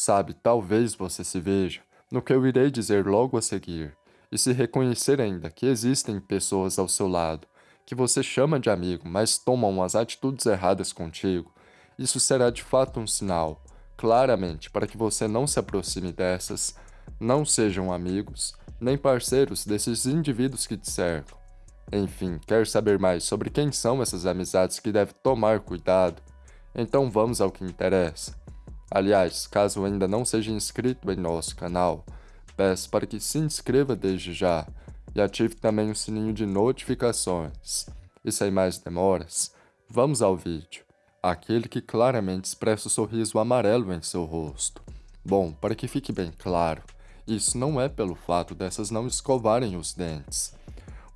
Sabe, talvez você se veja no que eu irei dizer logo a seguir, e se reconhecer ainda que existem pessoas ao seu lado que você chama de amigo, mas tomam as atitudes erradas contigo, isso será de fato um sinal, claramente, para que você não se aproxime dessas, não sejam amigos, nem parceiros desses indivíduos que te cercam. Enfim, quer saber mais sobre quem são essas amizades que deve tomar cuidado? Então vamos ao que interessa. Aliás, caso ainda não seja inscrito em nosso canal, peço para que se inscreva desde já e ative também o sininho de notificações. E sem mais demoras, vamos ao vídeo. Aquele que claramente expressa o sorriso amarelo em seu rosto. Bom, para que fique bem claro, isso não é pelo fato dessas não escovarem os dentes,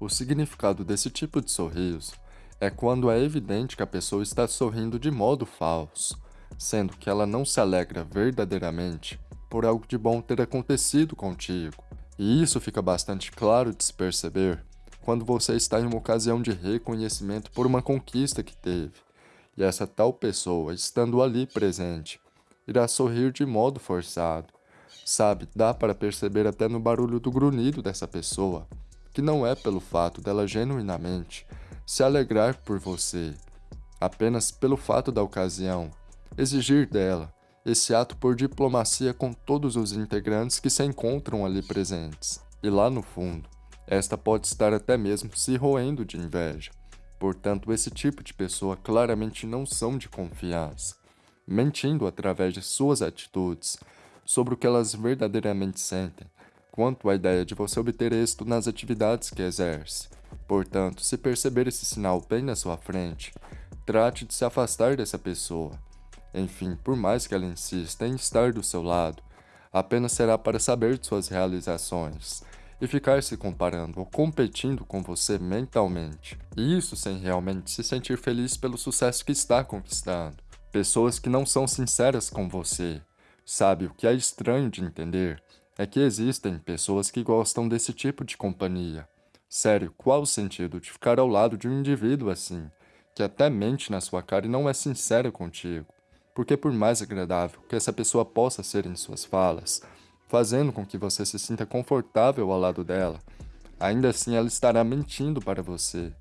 o significado desse tipo de sorriso é quando é evidente que a pessoa está sorrindo de modo falso, sendo que ela não se alegra verdadeiramente por algo de bom ter acontecido contigo. E isso fica bastante claro de se perceber quando você está em uma ocasião de reconhecimento por uma conquista que teve, e essa tal pessoa, estando ali presente, irá sorrir de modo forçado. Sabe, dá para perceber até no barulho do grunhido dessa pessoa, que não é pelo fato dela genuinamente se alegrar por você, apenas pelo fato da ocasião, exigir dela esse ato por diplomacia com todos os integrantes que se encontram ali presentes. E lá no fundo, esta pode estar até mesmo se roendo de inveja. Portanto, esse tipo de pessoa claramente não são de confiança, mentindo através de suas atitudes sobre o que elas verdadeiramente sentem quanto à ideia de você obter êxito nas atividades que exerce. Portanto, se perceber esse sinal bem na sua frente, trate de se afastar dessa pessoa. Enfim, por mais que ela insista em estar do seu lado, apenas será para saber de suas realizações e ficar se comparando ou competindo com você mentalmente. E isso sem realmente se sentir feliz pelo sucesso que está conquistando. Pessoas que não são sinceras com você. Sabe o que é estranho de entender? é que existem pessoas que gostam desse tipo de companhia. Sério, qual o sentido de ficar ao lado de um indivíduo assim, que até mente na sua cara e não é sincero contigo? Porque por mais agradável que essa pessoa possa ser em suas falas, fazendo com que você se sinta confortável ao lado dela, ainda assim ela estará mentindo para você.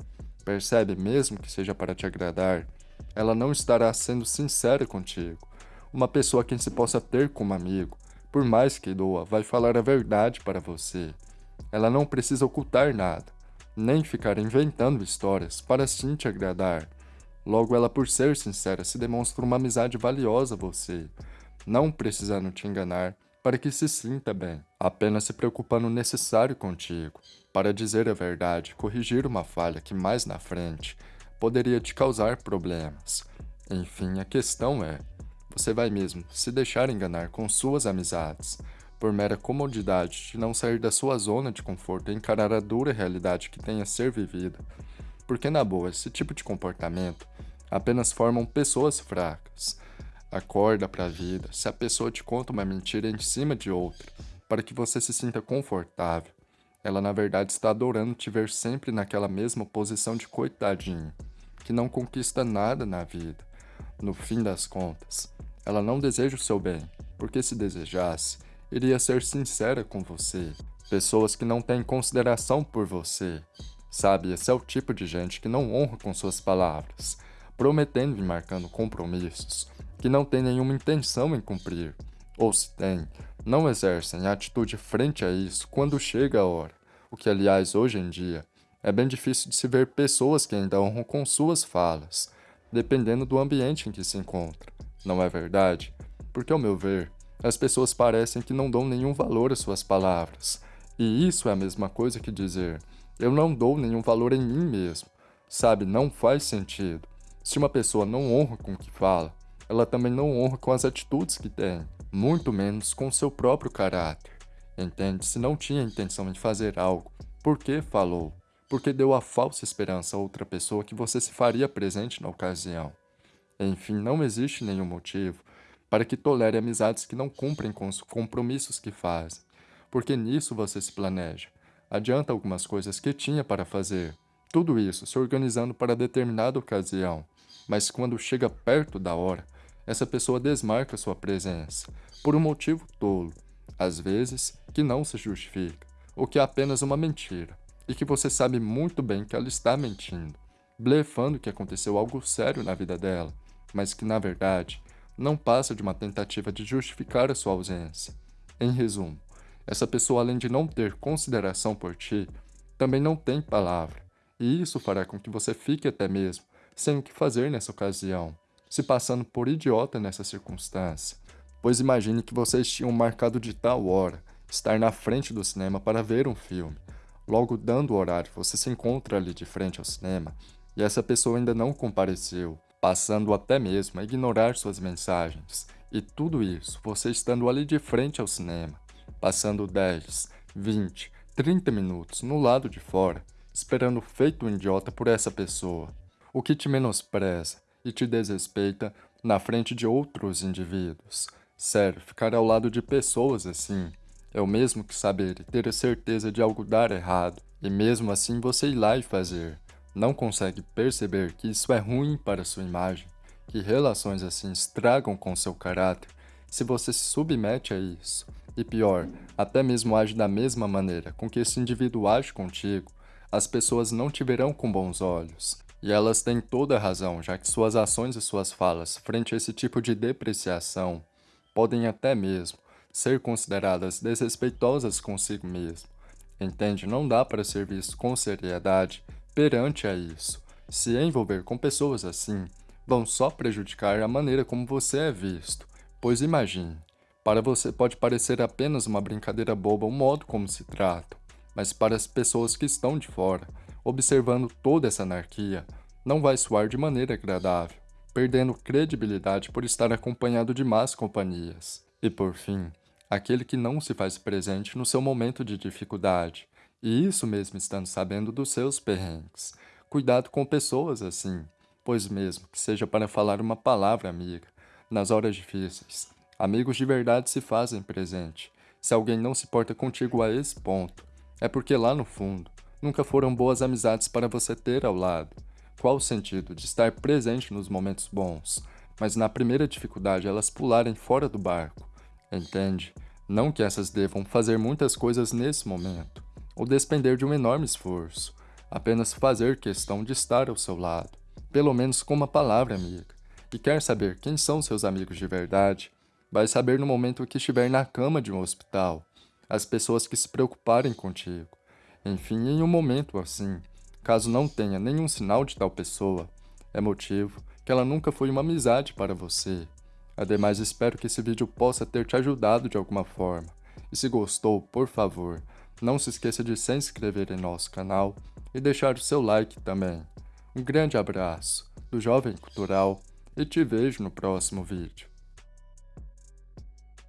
Percebe, mesmo que seja para te agradar, ela não estará sendo sincera contigo. Uma pessoa quem se possa ter como amigo, por mais que doa, vai falar a verdade para você. Ela não precisa ocultar nada, nem ficar inventando histórias para sim te agradar. Logo, ela, por ser sincera, se demonstra uma amizade valiosa a você, não precisando te enganar para que se sinta bem, apenas se preocupando o necessário contigo, para dizer a verdade, corrigir uma falha que mais na frente poderia te causar problemas. Enfim, a questão é, você vai mesmo se deixar enganar com suas amizades, por mera comodidade de não sair da sua zona de conforto e encarar a dura realidade que tem a ser vivida. Porque, na boa, esse tipo de comportamento apenas formam pessoas fracas. Acorda para a vida se a pessoa te conta uma mentira em cima de outra, para que você se sinta confortável. Ela, na verdade, está adorando te ver sempre naquela mesma posição de coitadinho, que não conquista nada na vida. No fim das contas, ela não deseja o seu bem, porque se desejasse, iria ser sincera com você. Pessoas que não têm consideração por você. Sabe, esse é o tipo de gente que não honra com suas palavras, prometendo e marcando compromissos que não tem nenhuma intenção em cumprir, ou se tem, não exercem atitude frente a isso quando chega a hora, o que aliás hoje em dia é bem difícil de se ver pessoas que ainda honram com suas falas, dependendo do ambiente em que se encontra. Não é verdade? Porque, ao meu ver, as pessoas parecem que não dão nenhum valor às suas palavras. E isso é a mesma coisa que dizer, eu não dou nenhum valor em mim mesmo. Sabe, não faz sentido. Se uma pessoa não honra com o que fala, ela também não honra com as atitudes que tem, muito menos com seu próprio caráter. Entende? Se não tinha intenção de fazer algo, por que falou? porque deu a falsa esperança a outra pessoa que você se faria presente na ocasião. Enfim, não existe nenhum motivo para que tolere amizades que não cumprem com os compromissos que fazem, porque nisso você se planeja. Adianta algumas coisas que tinha para fazer, tudo isso se organizando para determinada ocasião, mas quando chega perto da hora, essa pessoa desmarca sua presença, por um motivo tolo, às vezes que não se justifica, ou que é apenas uma mentira, e que você sabe muito bem que ela está mentindo, blefando que aconteceu algo sério na vida dela, mas que na verdade não passa de uma tentativa de justificar a sua ausência. Em resumo, essa pessoa, além de não ter consideração por ti, também não tem palavra, e isso fará com que você fique até mesmo sem o que fazer nessa ocasião, se passando por idiota nessa circunstância. Pois imagine que vocês tinham marcado de tal hora estar na frente do cinema para ver um filme. Logo, dando o horário, você se encontra ali de frente ao cinema e essa pessoa ainda não compareceu, passando até mesmo a ignorar suas mensagens. E tudo isso, você estando ali de frente ao cinema, passando 10, 20, 30 minutos no lado de fora, esperando feito um idiota por essa pessoa, o que te menospreza e te desrespeita na frente de outros indivíduos. Sério, ficar ao lado de pessoas assim é o mesmo que saber e ter a certeza de algo dar errado, e mesmo assim você ir lá e fazer. Não consegue perceber que isso é ruim para sua imagem, que relações assim estragam com seu caráter se você se submete a isso. E pior, até mesmo age da mesma maneira com que esse indivíduo age contigo, as pessoas não te verão com bons olhos. E elas têm toda a razão, já que suas ações e suas falas frente a esse tipo de depreciação podem até mesmo ser consideradas desrespeitosas consigo mesmo. Entende? Não dá para ser visto com seriedade perante a isso. Se envolver com pessoas assim, vão só prejudicar a maneira como você é visto. Pois imagine, para você pode parecer apenas uma brincadeira boba o modo como se tratam, mas para as pessoas que estão de fora, observando toda essa anarquia, não vai soar de maneira agradável, perdendo credibilidade por estar acompanhado de más companhias. E por fim, aquele que não se faz presente no seu momento de dificuldade, e isso mesmo estando sabendo dos seus perrengues. Cuidado com pessoas assim, pois mesmo que seja para falar uma palavra amiga, nas horas difíceis, Amigos de verdade se fazem presente. Se alguém não se porta contigo a esse ponto, é porque lá no fundo, nunca foram boas amizades para você ter ao lado. Qual o sentido de estar presente nos momentos bons, mas na primeira dificuldade elas pularem fora do barco? Entende? Não que essas devam fazer muitas coisas nesse momento, ou despender de um enorme esforço, apenas fazer questão de estar ao seu lado, pelo menos com uma palavra amiga. E quer saber quem são seus amigos de verdade? Vai saber no momento que estiver na cama de um hospital, as pessoas que se preocuparem contigo. Enfim, em um momento assim, caso não tenha nenhum sinal de tal pessoa, é motivo que ela nunca foi uma amizade para você. Ademais, espero que esse vídeo possa ter te ajudado de alguma forma. E se gostou, por favor, não se esqueça de se inscrever em nosso canal e deixar o seu like também. Um grande abraço do Jovem Cultural e te vejo no próximo vídeo.